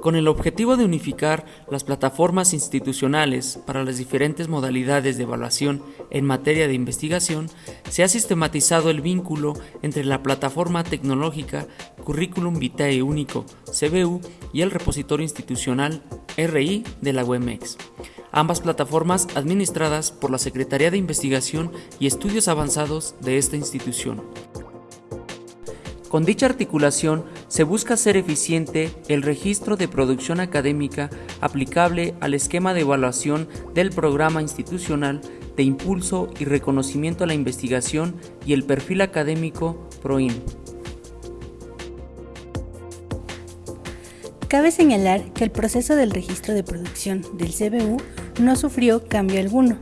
Con el objetivo de unificar las plataformas institucionales para las diferentes modalidades de evaluación en materia de investigación, se ha sistematizado el vínculo entre la plataforma tecnológica Curriculum Vitae Único CBU y el repositorio institucional RI de la UEMEX, ambas plataformas administradas por la Secretaría de Investigación y Estudios Avanzados de esta institución. Con dicha articulación se busca hacer eficiente el registro de producción académica aplicable al esquema de evaluación del programa institucional de impulso y reconocimiento a la investigación y el perfil académico PROIN. Cabe señalar que el proceso del registro de producción del CBU no sufrió cambio alguno.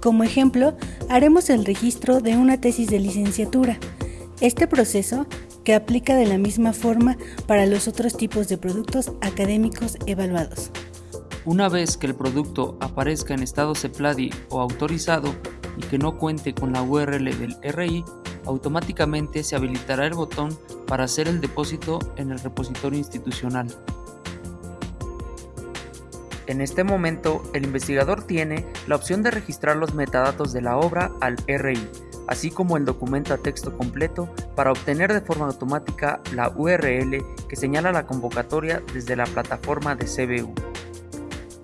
Como ejemplo, haremos el registro de una tesis de licenciatura. Este proceso que aplica de la misma forma para los otros tipos de productos académicos evaluados. Una vez que el producto aparezca en estado CEPLADI o autorizado y que no cuente con la URL del RI, automáticamente se habilitará el botón para hacer el depósito en el repositorio institucional. En este momento, el investigador tiene la opción de registrar los metadatos de la obra al RI, así como el documento a texto completo para obtener de forma automática la URL que señala la convocatoria desde la plataforma de CBU.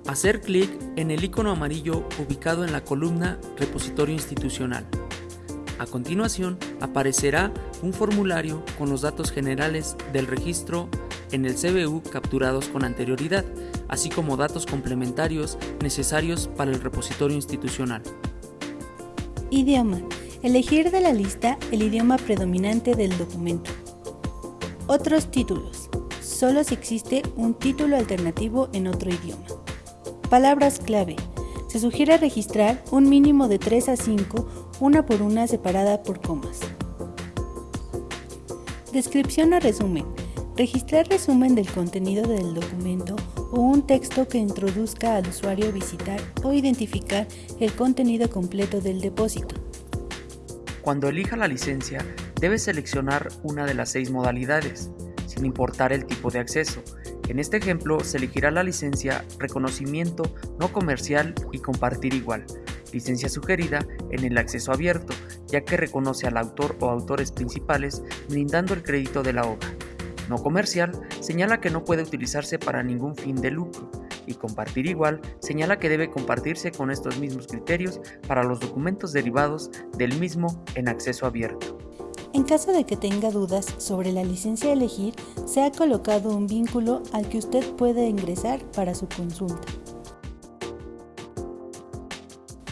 Hacer clic en el icono amarillo ubicado en la columna Repositorio institucional. A continuación aparecerá un formulario con los datos generales del registro en el CBU capturados con anterioridad, así como datos complementarios necesarios para el repositorio institucional. Idioma. Elegir de la lista el idioma predominante del documento. Otros títulos. Solo si existe un título alternativo en otro idioma. Palabras clave. Se sugiere registrar un mínimo de 3 a 5 una por una separada por comas. Descripción o resumen. Registrar resumen del contenido del documento o un texto que introduzca al usuario a visitar o identificar el contenido completo del depósito. Cuando elija la licencia, debe seleccionar una de las seis modalidades, sin importar el tipo de acceso. En este ejemplo, se elegirá la licencia Reconocimiento no comercial y Compartir igual, licencia sugerida en el acceso abierto, ya que reconoce al autor o autores principales brindando el crédito de la obra. No comercial señala que no puede utilizarse para ningún fin de lucro y compartir igual señala que debe compartirse con estos mismos criterios para los documentos derivados del mismo en acceso abierto. En caso de que tenga dudas sobre la licencia a elegir, se ha colocado un vínculo al que usted puede ingresar para su consulta.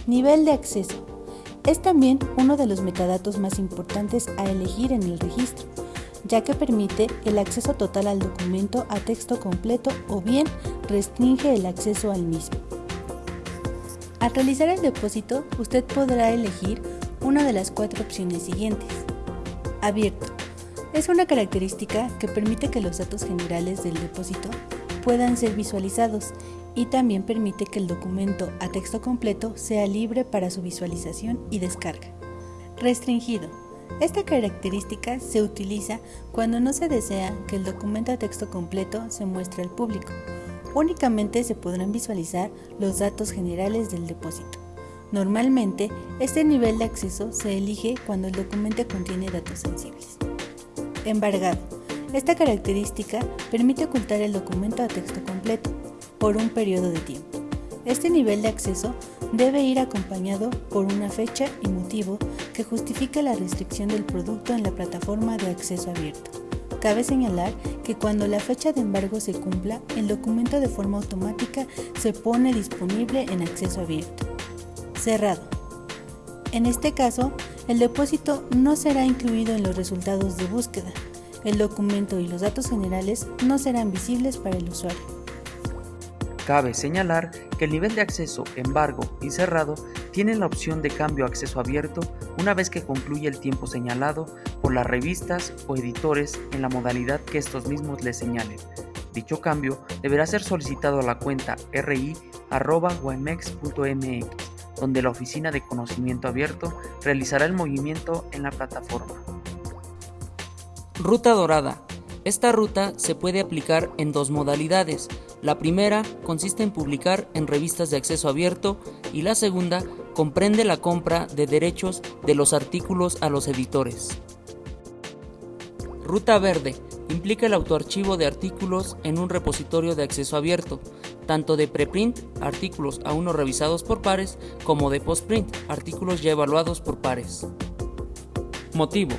Nivel de acceso. Es también uno de los metadatos más importantes a elegir en el registro, ya que permite el acceso total al documento a texto completo o bien restringe el acceso al mismo. Al realizar el depósito, usted podrá elegir una de las cuatro opciones siguientes. Abierto. Es una característica que permite que los datos generales del depósito puedan ser visualizados y también permite que el documento a texto completo sea libre para su visualización y descarga. Restringido. Esta característica se utiliza cuando no se desea que el documento a texto completo se muestre al público. Únicamente se podrán visualizar los datos generales del depósito. Normalmente, este nivel de acceso se elige cuando el documento contiene datos sensibles. Embargado. Esta característica permite ocultar el documento a texto completo por un periodo de tiempo. Este nivel de acceso debe ir acompañado por una fecha y motivo que justifique la restricción del producto en la plataforma de acceso abierto. Cabe señalar que cuando la fecha de embargo se cumpla, el documento de forma automática se pone disponible en acceso abierto. Cerrado. En este caso, el depósito no será incluido en los resultados de búsqueda. El documento y los datos generales no serán visibles para el usuario. Cabe señalar que el nivel de acceso embargo y cerrado tiene la opción de cambio a acceso abierto una vez que concluye el tiempo señalado por las revistas o editores en la modalidad que estos mismos le señalen. Dicho cambio deberá ser solicitado a la cuenta ri.guamex.mx, donde la Oficina de Conocimiento Abierto realizará el movimiento en la plataforma. Ruta Dorada Esta ruta se puede aplicar en dos modalidades. La primera consiste en publicar en revistas de acceso abierto y la segunda comprende la compra de derechos de los artículos a los editores. Ruta verde implica el autoarchivo de artículos en un repositorio de acceso abierto, tanto de preprint, artículos aún no revisados por pares, como de postprint, artículos ya evaluados por pares. Motivo.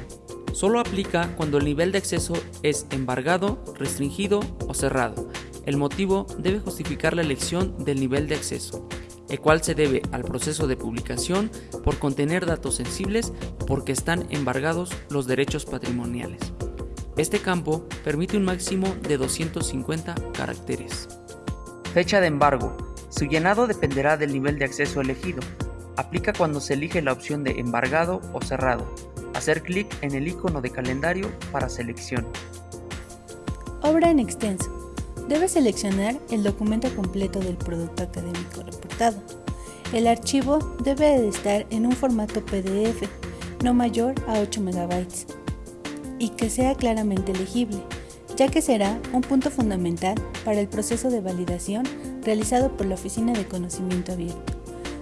Solo aplica cuando el nivel de acceso es embargado, restringido o cerrado. El motivo debe justificar la elección del nivel de acceso, el cual se debe al proceso de publicación por contener datos sensibles porque están embargados los derechos patrimoniales. Este campo permite un máximo de 250 caracteres. Fecha de embargo. Su llenado dependerá del nivel de acceso elegido. Aplica cuando se elige la opción de embargado o cerrado. Hacer clic en el icono de calendario para selección. Obra en extenso. Debe seleccionar el documento completo del producto académico reportado. El archivo debe de estar en un formato PDF, no mayor a 8 MB y que sea claramente legible, ya que será un punto fundamental para el proceso de validación realizado por la Oficina de Conocimiento Abierto.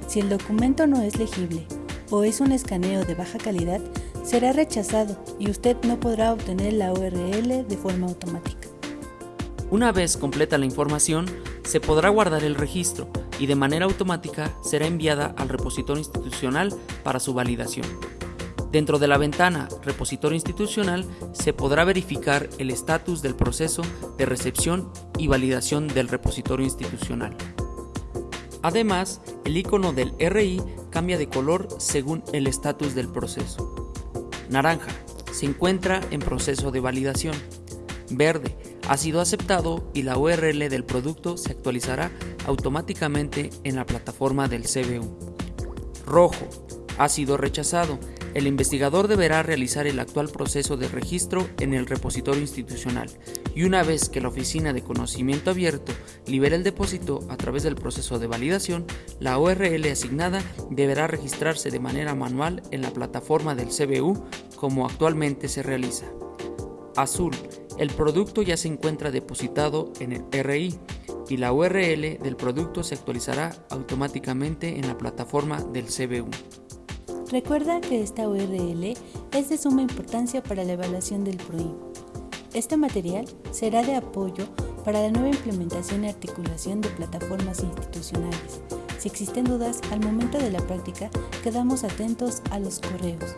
Si el documento no es legible o es un escaneo de baja calidad, será rechazado y usted no podrá obtener la URL de forma automática. Una vez completa la información, se podrá guardar el registro y de manera automática será enviada al repositorio institucional para su validación. Dentro de la ventana Repositorio institucional se podrá verificar el estatus del proceso de recepción y validación del repositorio institucional. Además, el icono del RI cambia de color según el estatus del proceso. Naranja se encuentra en proceso de validación. Verde ha sido aceptado y la URL del producto se actualizará automáticamente en la plataforma del CBU. Rojo ha sido rechazado el investigador deberá realizar el actual proceso de registro en el repositorio institucional y una vez que la Oficina de Conocimiento Abierto libere el depósito a través del proceso de validación, la URL asignada deberá registrarse de manera manual en la plataforma del CBU como actualmente se realiza. Azul. El producto ya se encuentra depositado en el RI y la URL del producto se actualizará automáticamente en la plataforma del CBU. Recuerda que esta URL es de suma importancia para la evaluación del PROIM. Este material será de apoyo para la nueva implementación y articulación de plataformas institucionales. Si existen dudas al momento de la práctica, quedamos atentos a los correos.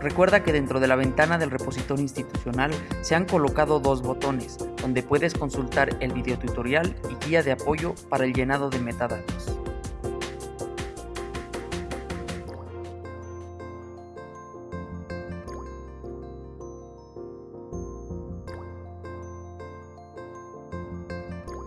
Recuerda que dentro de la ventana del repositorio institucional se han colocado dos botones, donde puedes consultar el video tutorial y guía de apoyo para el llenado de metadatos.